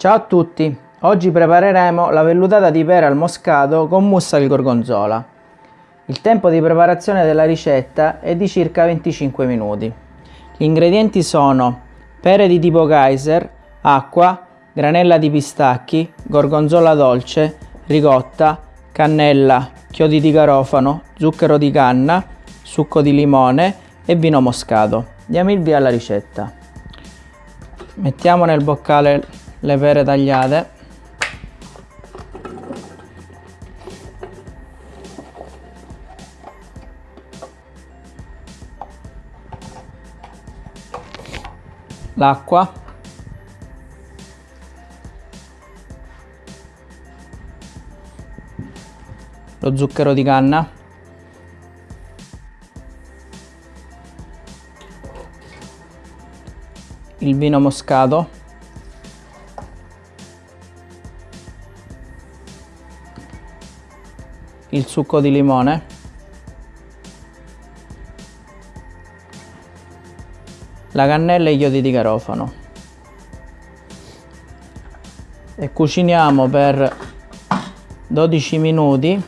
Ciao a tutti! Oggi prepareremo la vellutata di pera al moscato con mousse al gorgonzola. Il tempo di preparazione della ricetta è di circa 25 minuti. Gli ingredienti sono pere di tipo Kaiser, acqua, granella di pistacchi, gorgonzola dolce, ricotta, cannella, chiodi di garofano, zucchero di canna, succo di limone e vino moscato. Diamo il via alla ricetta. Mettiamo nel boccale le pere tagliate. L'acqua. Lo zucchero di canna. Il vino moscato il succo di limone. La cannella e gli chiodi di garofano e cuciniamo per 12 minuti.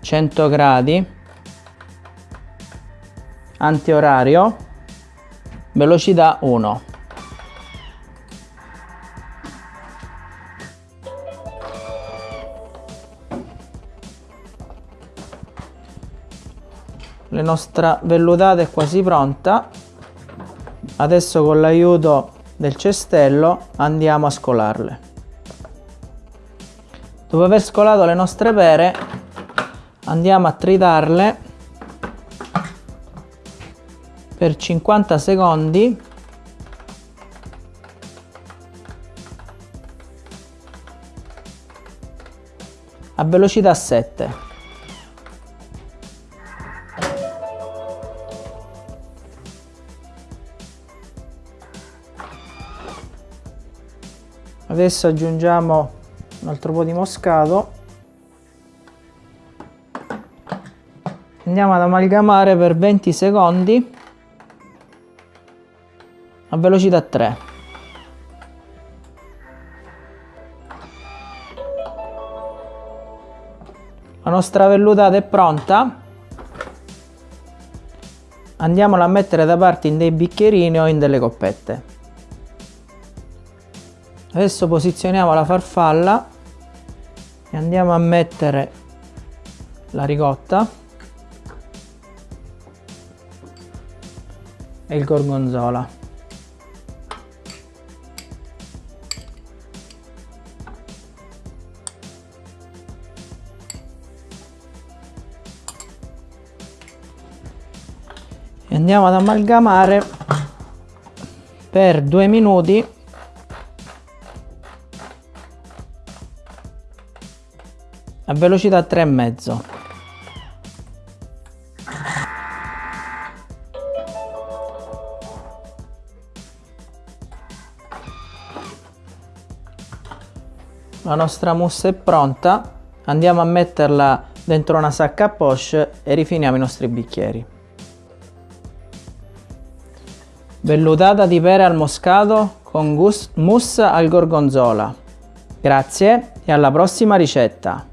Cento gradi. Antiorario. Velocità 1 la nostra vellutata è quasi pronta. Adesso con l'aiuto del cestello andiamo a scolarle. Dopo aver scolato le nostre pere andiamo a tritarle per 50 secondi. A velocità 7 adesso aggiungiamo un altro po' di moscato. Andiamo ad amalgamare per 20 secondi a velocità 3 la nostra vellutata è pronta. Andiamola a mettere da parte in dei bicchierini o in delle coppette adesso posizioniamo la farfalla e andiamo a mettere la ricotta e il gorgonzola. E andiamo ad amalgamare per due minuti a velocità 3,5 la nostra mousse è pronta. Andiamo a metterla dentro una sacca a poche e rifiniamo i nostri bicchieri. Vellutata di pere al moscato con mousse al gorgonzola. Grazie e alla prossima ricetta